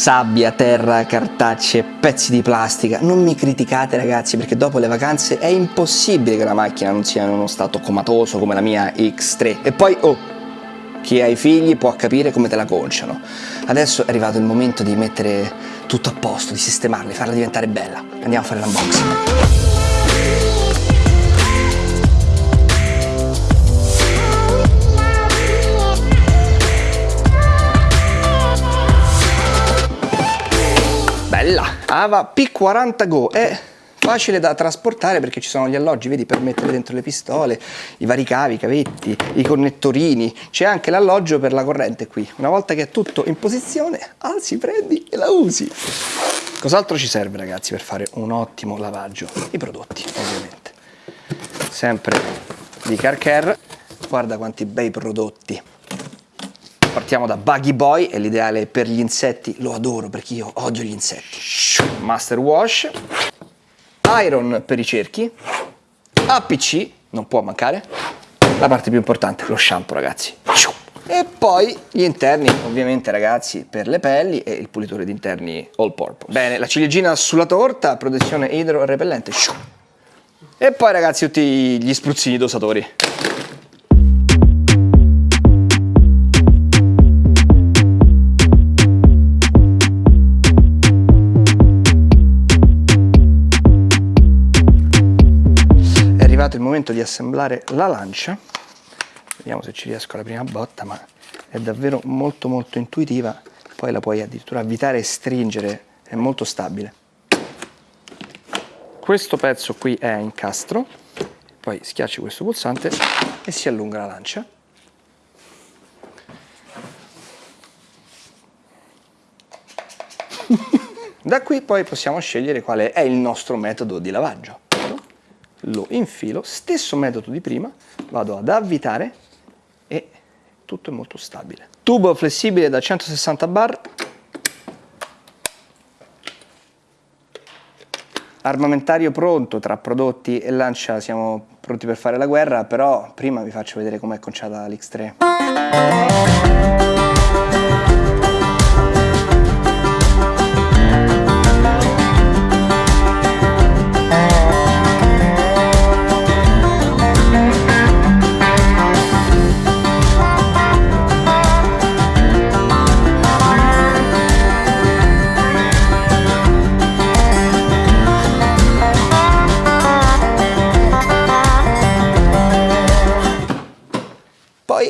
sabbia, terra, cartacce, pezzi di plastica. Non mi criticate ragazzi perché dopo le vacanze è impossibile che la macchina non sia in uno stato comatoso come la mia X3. E poi, oh, chi ha i figli può capire come te la conciano. Adesso è arrivato il momento di mettere tutto a posto, di sistemarla, di farla diventare bella. Andiamo a fare l'unboxing. Bella Ava P40 Go. È facile da trasportare perché ci sono gli alloggi vedi per mettere dentro le pistole i vari cavi, i cavetti, i connettorini. C'è anche l'alloggio per la corrente qui. Una volta che è tutto in posizione alzi, prendi e la usi. Cos'altro ci serve ragazzi per fare un ottimo lavaggio? i prodotti ovviamente. Sempre di Car Care. Guarda quanti bei prodotti Partiamo da Buggy Boy, è l'ideale per gli insetti, lo adoro perché io odio gli insetti. Master Wash, Iron per i cerchi, APC, non può mancare, la parte più importante, lo shampoo ragazzi. E poi gli interni, ovviamente ragazzi, per le pelli e il pulitore di interni all purpose. Bene, la ciliegina sulla torta, protezione idro-repellente. E poi ragazzi tutti gli spruzzini dosatori. Arrivato il momento di assemblare la lancia. Vediamo se ci riesco alla prima botta ma è davvero molto molto intuitiva. Poi la puoi addirittura avvitare e stringere è molto stabile. Questo pezzo qui è incastro poi schiacci questo pulsante e si allunga la lancia. Da qui poi possiamo scegliere quale è il nostro metodo di lavaggio lo infilo, stesso metodo di prima, vado ad avvitare e tutto è molto stabile. Tubo flessibile da 160 bar, armamentario pronto, tra prodotti e lancia siamo pronti per fare la guerra, però prima vi faccio vedere com'è conciata l'X3.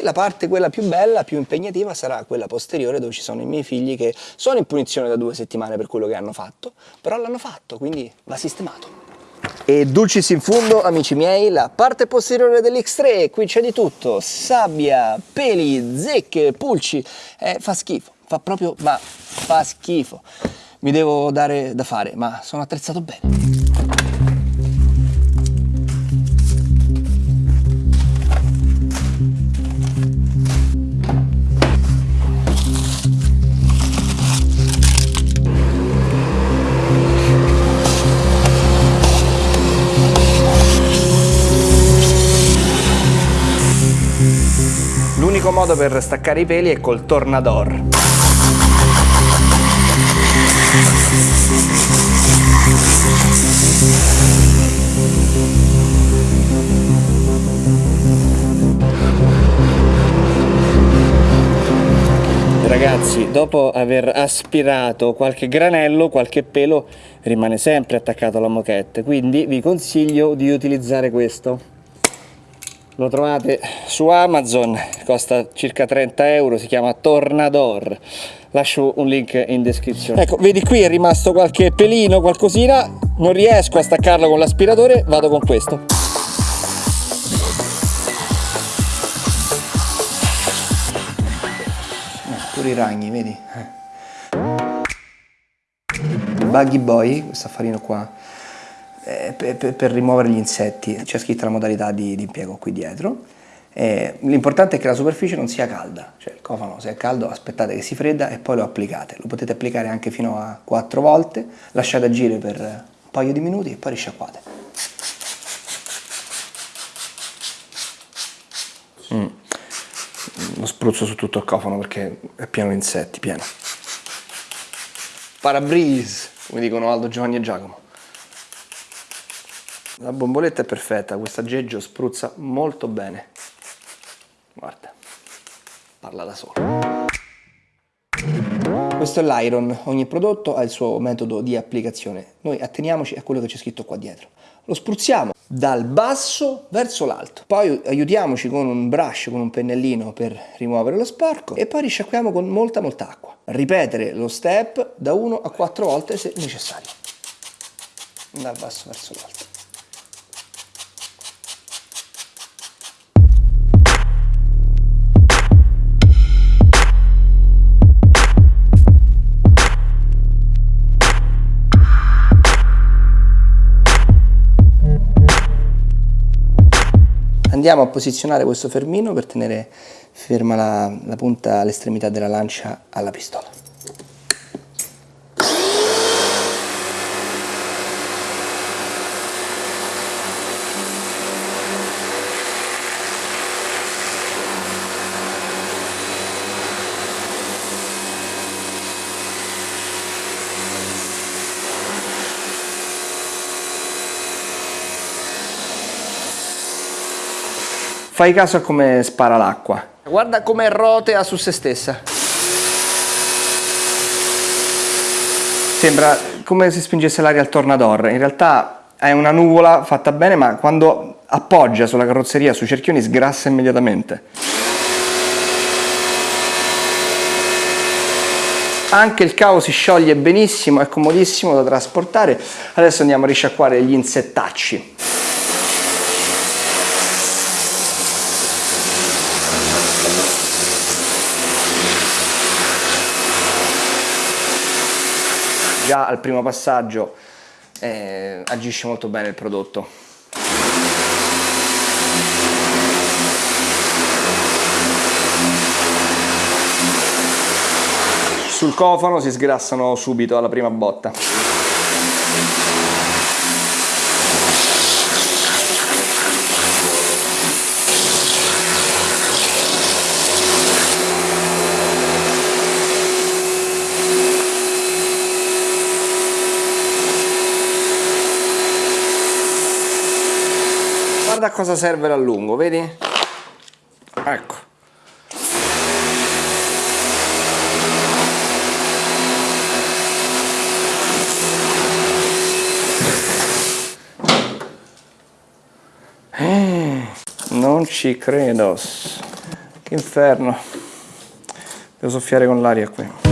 La parte quella più bella, più impegnativa sarà quella posteriore dove ci sono i miei figli che sono in punizione da due settimane per quello che hanno fatto, però l'hanno fatto, quindi va sistemato. E dulcis in fundo, amici miei, la parte posteriore dell'X3, qui c'è di tutto, sabbia, peli, zecche, pulci, eh, fa schifo, fa proprio, ma fa schifo. Mi devo dare da fare, ma sono attrezzato bene. L'unico modo per staccare i peli è col tornador. Ragazzi, dopo aver aspirato qualche granello, qualche pelo rimane sempre attaccato alla moquette, quindi vi consiglio di utilizzare questo lo trovate su Amazon, costa circa 30 euro, si chiama Tornador. Lascio un link in descrizione. Ecco vedi qui è rimasto qualche pelino qualcosina. Non riesco a staccarlo con l'aspiratore vado con questo. Eh, pure i ragni vedi? Il buggy boy questo affarino qua eh, per, per, rimuovere gli insetti. C'è scritta la modalità di, di impiego qui dietro. Eh, L'importante è che la superficie non sia calda, cioè il cofano se è caldo aspettate che si fredda e poi lo applicate. Lo potete applicare anche fino a 4 volte, lasciate agire per un paio di minuti e poi risciacquate. Mm. Lo spruzzo su tutto il cofano perché è pieno di insetti, pieno. parabrise, come dicono Aldo, Giovanni e Giacomo. La bomboletta è perfetta, questo aggeggio spruzza molto bene. Guarda, parla da solo. Questo è l'Iron, ogni prodotto ha il suo metodo di applicazione. Noi atteniamoci a quello che c'è scritto qua dietro. Lo spruzziamo dal basso verso l'alto. Poi aiutiamoci con un brush, con un pennellino per rimuovere lo sporco e poi risciacquiamo con molta molta acqua. Ripetere lo step da 1 a 4 volte se necessario. Dal basso verso l'alto. Andiamo a posizionare questo fermino per tenere ferma la, la punta all'estremità della lancia alla pistola. Fai caso a come spara l'acqua. Guarda come rotea su se stessa. Sembra come se spingesse l'aria al tornador. In realtà è una nuvola fatta bene, ma quando appoggia sulla carrozzeria, sui cerchioni, sgrassa immediatamente. Anche il cavo si scioglie benissimo, è comodissimo da trasportare. Adesso andiamo a risciacquare gli insettacci. Già al primo passaggio eh, agisce molto bene il prodotto. Sul cofano si sgrassano subito alla prima botta. Cosa serve l'allungo, vedi? Ecco. Eh, non ci credo. Che inferno. Devo soffiare con l'aria qui.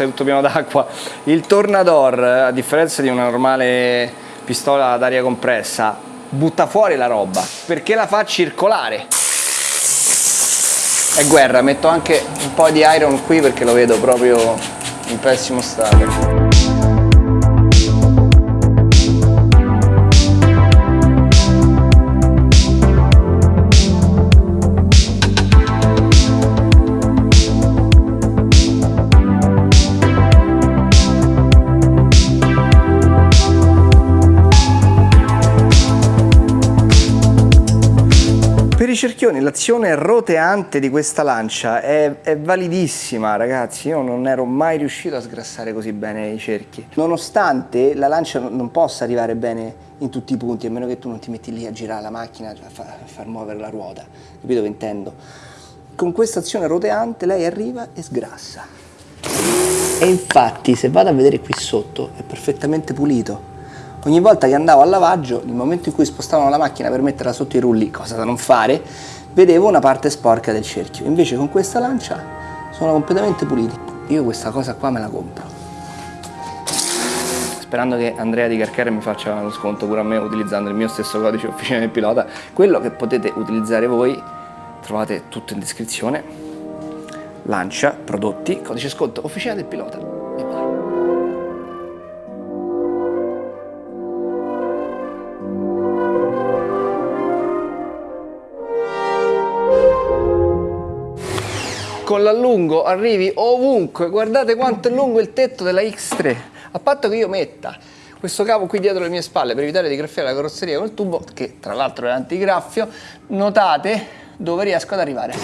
Sei tutto pieno d'acqua. Il Tornador, a differenza di una normale pistola ad aria compressa, butta fuori la roba, perché la fa circolare. È guerra, metto anche un po' di iron qui perché lo vedo proprio in pessimo stato. I cerchioni l'azione roteante di questa lancia è, è, validissima ragazzi, io non ero mai riuscito a sgrassare così bene i cerchi. Nonostante la lancia non possa arrivare bene in tutti i punti, a meno che tu non ti metti lì a girare la macchina, a, fa, a far muovere la ruota, capito che intendo? Con questa azione roteante lei arriva e sgrassa. E infatti se vado a vedere qui sotto è perfettamente pulito Ogni volta che andavo al lavaggio, nel momento in cui spostavano la macchina per metterla sotto i rulli, cosa da non fare, vedevo una parte sporca del cerchio. Invece con questa lancia sono completamente puliti. Io questa cosa qua me la compro. Sperando che Andrea di Carcare mi faccia lo sconto pure a me utilizzando il mio stesso codice officina del pilota. Quello che potete utilizzare voi, trovate tutto in descrizione. Lancia, prodotti, codice sconto officina del pilota. Con l'allungo arrivi ovunque, guardate quanto è lungo il tetto della X3, a patto che io metta questo cavo qui dietro le mie spalle per evitare di graffiare la carrozzeria col tubo, che tra l'altro è antigraffio, notate dove riesco ad arrivare.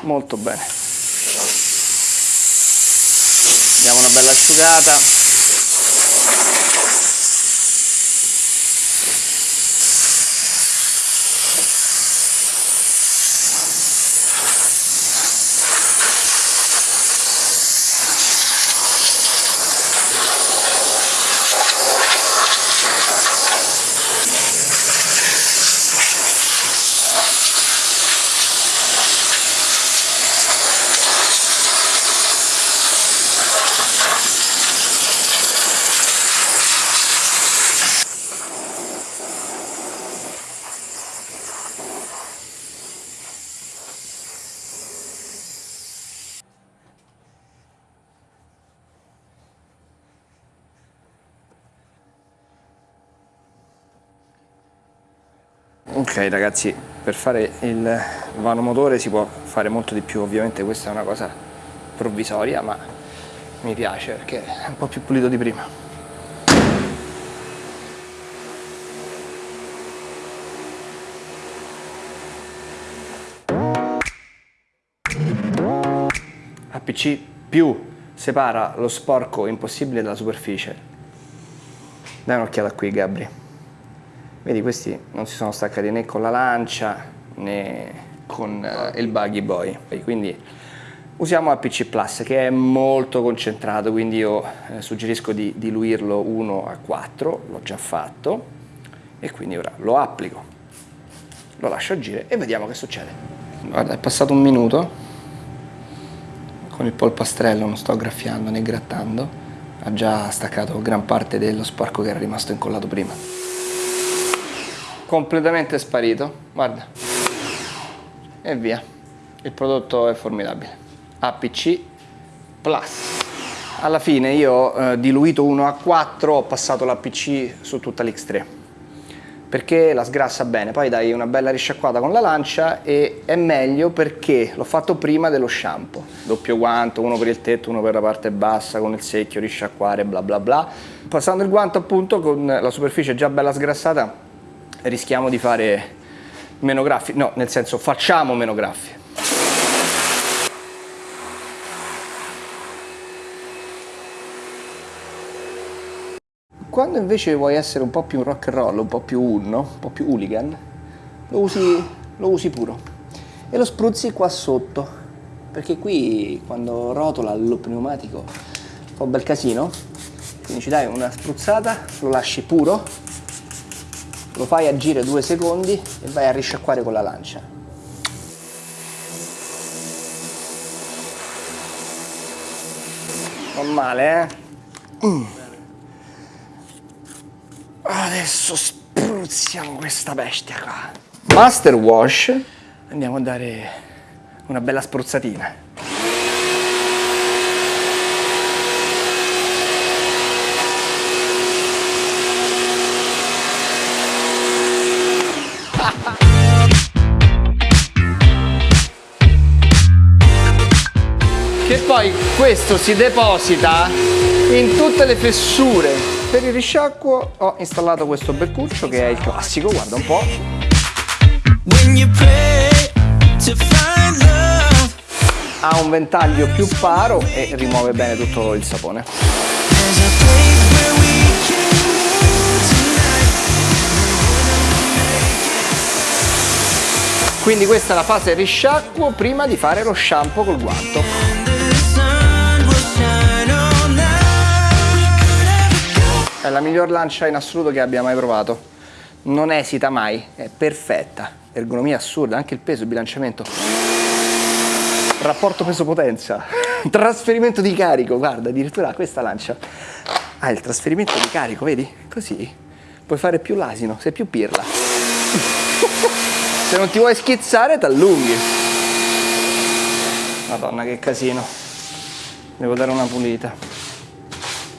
Molto bene. Diamo una bella asciugata. Ok ragazzi, per fare il vano motore si può fare molto di più, ovviamente questa è una cosa provvisoria, ma mi piace perché è un po' più pulito di prima. APC più separa lo sporco impossibile dalla superficie. Dai un'occhiata qui Gabri. Vedi questi non si sono staccati né con la lancia né con uh, il buggy boy, quindi usiamo APC Plus che è molto concentrato, quindi io eh, suggerisco di diluirlo 1 a 4, l'ho già fatto e quindi ora lo applico, lo lascio agire e vediamo che succede. Guarda, è passato un minuto, con il polpastrello non sto graffiando né grattando, ha già staccato gran parte dello sporco che era rimasto incollato prima completamente sparito guarda. E via. Il prodotto è formidabile. APC Plus. Alla fine io ho eh, diluito 1 a 4 ho passato l'APC su tutta l'X3 perché la sgrassa bene. Poi dai una bella risciacquata con la lancia e è meglio perché l'ho fatto prima dello shampoo. Doppio guanto, uno per il tetto, uno per la parte bassa con il secchio, risciacquare bla bla bla. Passando il guanto appunto con la superficie già bella sgrassata rischiamo di fare meno graffi, no, nel senso facciamo meno graffi. Quando invece vuoi essere un po' più rock and roll, un po' più unno, un po' più hooligan, lo usi, lo usi puro e lo spruzzi qua sotto, perché qui quando rotola il pneumatico fa un bel casino, quindi ci dai una spruzzata, lo lasci puro lo fai agire due secondi e vai a risciacquare con la lancia. Non male, eh? Mm. Adesso spruzziamo questa bestia qua. Master Wash, andiamo a dare una bella spruzzatina. Questo si deposita in tutte le fessure. Per il risciacquo ho installato questo beccuccio che è il classico guarda un po' ha un ventaglio più paro e rimuove bene tutto il sapone. quindi questa è la fase risciacquo prima di fare lo shampoo col guanto È la miglior lancia in assoluto che abbia mai provato. Non esita mai, è perfetta. Ergonomia assurda, anche il peso, il bilanciamento. Rapporto peso-potenza. Trasferimento di carico, guarda, addirittura questa lancia ha il trasferimento di carico, vedi? Così puoi fare più l'asino, sei più pirla. Se non ti vuoi schizzare, t'allunghi. Madonna, che casino. Devo dare una pulita.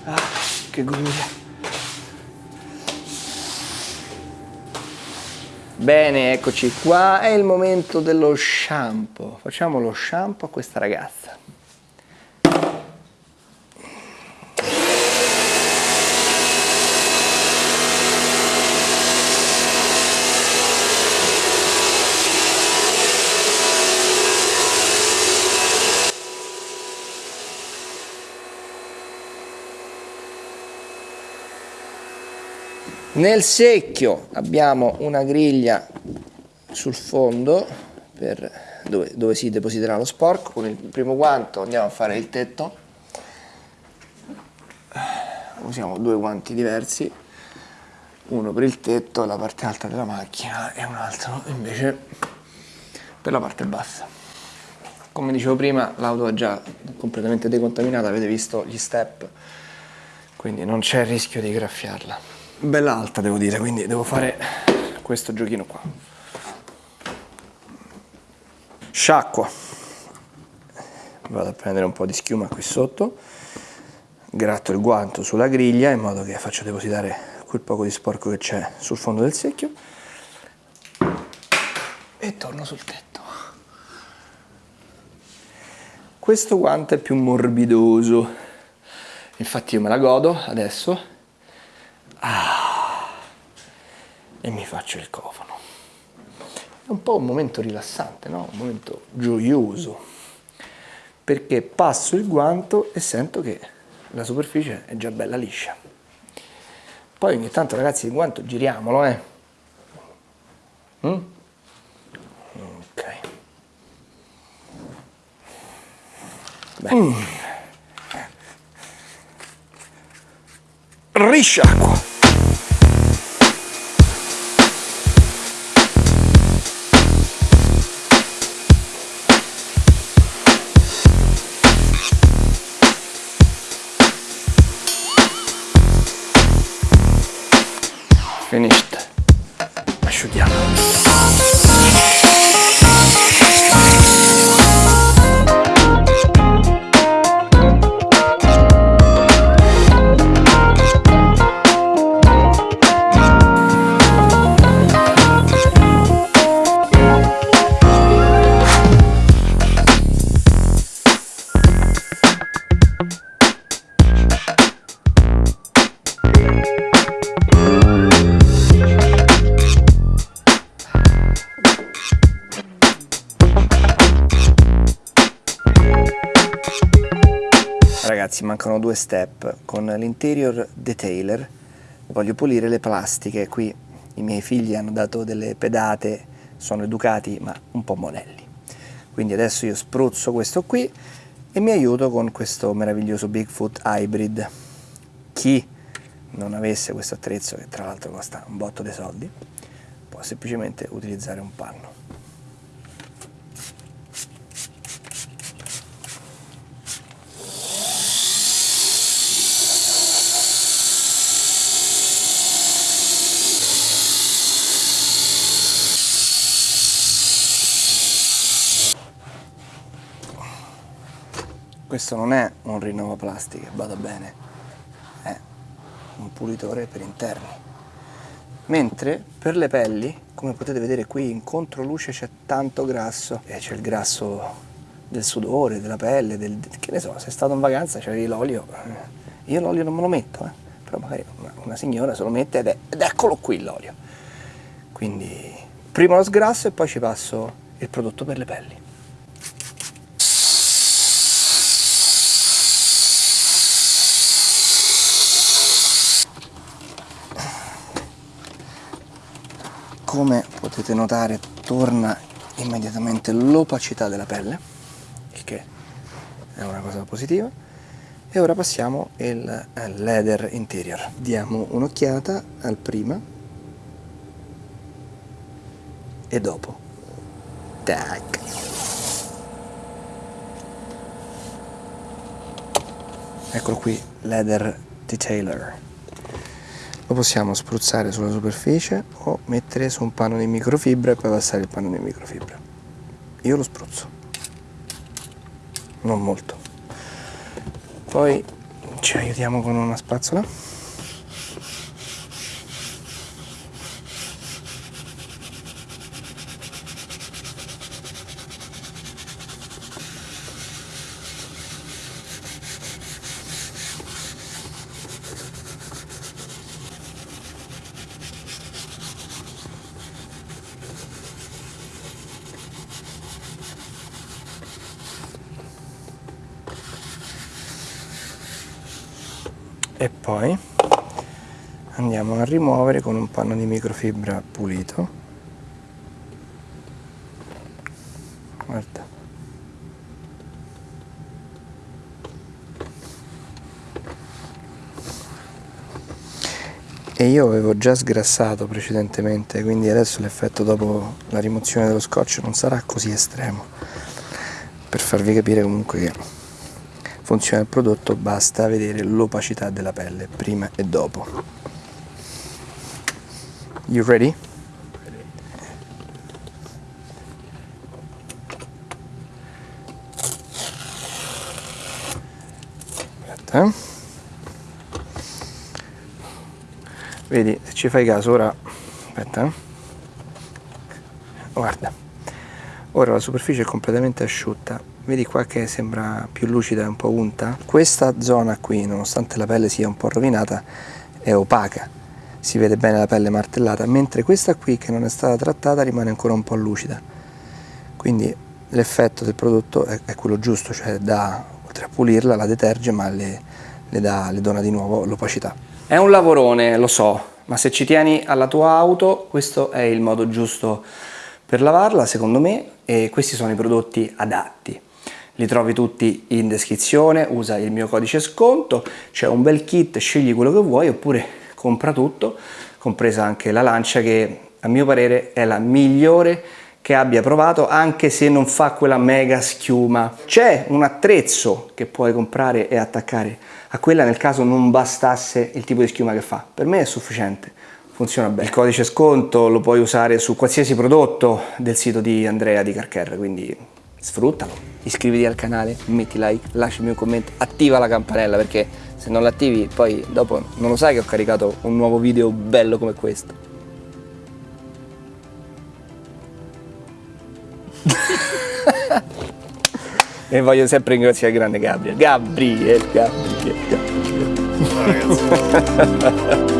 Ah, che goduria. Bene, eccoci qua, è il momento dello shampoo. Facciamo lo shampoo a questa ragazza. Nel secchio abbiamo una griglia sul fondo per dove, dove si depositerà lo sporco. Con il primo guanto andiamo a fare il tetto. Usiamo due guanti diversi, uno per il tetto, la parte alta della macchina e un altro invece per la parte bassa. Come dicevo prima, l'auto è già completamente decontaminata, avete visto gli step, quindi non c'è il rischio di graffiarla bella alta devo dire, quindi devo fare questo giochino qua. Sciacqua. Vado a prendere un po' di schiuma qui sotto, gratto il guanto sulla griglia in modo che faccio depositare quel poco di sporco che c'è sul fondo del secchio e torno sul tetto. Questo guanto è più morbidoso, infatti io me la godo adesso Ah, e mi faccio il cofano. È un po' un momento rilassante, no? un momento gioioso, perché passo il guanto e sento che la superficie è già bella liscia. Poi ogni tanto ragazzi il guanto giriamolo, eh. Mm? Ok. Beh. Mm. Risciacqua. Finished ragazzi mancano due step. Con l'interior detailer voglio pulire le plastiche. Qui i miei figli hanno dato delle pedate sono educati ma un po' monelli quindi adesso io spruzzo questo qui e mi aiuto con questo meraviglioso Bigfoot Hybrid. Chi non avesse questo attrezzo che tra l'altro costa un botto di soldi può semplicemente utilizzare un panno questo non è un rinnova plastica, vada bene, è un pulitore per interni. Mentre per le pelli, come potete vedere qui in controluce c'è tanto grasso, e c'è il grasso del sudore, della pelle, del, che ne so, se è stato in vacanza c'avevi l'olio, eh. io l'olio non me lo metto, eh. però magari una, una, signora se lo mette ed, è, ed eccolo qui l'olio. Quindi prima lo sgrasso e poi ci passo il prodotto per le pelli. Come potete notare torna immediatamente l'opacità della pelle il che è una cosa positiva. E ora passiamo il leather interior. Diamo un'occhiata al prima e dopo. Tac. Eccolo qui leather detailer lo possiamo spruzzare sulla superficie o mettere su un panno di microfibra e poi passare il panno di microfibra io lo spruzzo. Non molto. Poi ci aiutiamo con una spazzola e poi andiamo a rimuovere con un panno di microfibra pulito. Guarda. E io avevo già sgrassato precedentemente quindi adesso l'effetto dopo la rimozione dello scotch non sarà così estremo per farvi capire comunque che funziona il prodotto basta vedere l'opacità della pelle prima e dopo you ready? aspetta eh? vedi se ci fai caso ora aspetta eh? guarda ora la superficie è completamente asciutta. Vedi qua che sembra più lucida e un po' unta? Questa zona qui nonostante la pelle sia un po' rovinata è opaca. Si vede bene la pelle martellata mentre questa qui che non è stata trattata rimane ancora un po' lucida. Quindi l'effetto del prodotto è, è quello giusto cioè da oltre a pulirla la deterge ma le, le, dà, le dona di nuovo l'opacità. È un lavorone, lo so, ma se ci tieni alla tua auto questo è il modo giusto per lavarla secondo me e questi sono i prodotti adatti. Li trovi tutti in descrizione, usa il mio codice sconto, c'è un bel kit, scegli quello che vuoi oppure compra tutto, compresa anche la lancia che a mio parere è la migliore che abbia provato anche se non fa quella mega schiuma. C'è un attrezzo che puoi comprare e attaccare a quella nel caso non bastasse il tipo di schiuma che fa. Per me è sufficiente, funziona bene. Il codice sconto lo puoi usare su qualsiasi prodotto del sito di Andrea di Carcare, quindi sfruttalo. Iscriviti al canale, metti like, lasciami un commento, attiva la campanella perché se non l'attivi poi dopo non lo sai che ho caricato un nuovo video bello come questo. e voglio sempre ringraziare il grande Gabriel. Gabriel, Gabriel, Gabriel. Gabriel.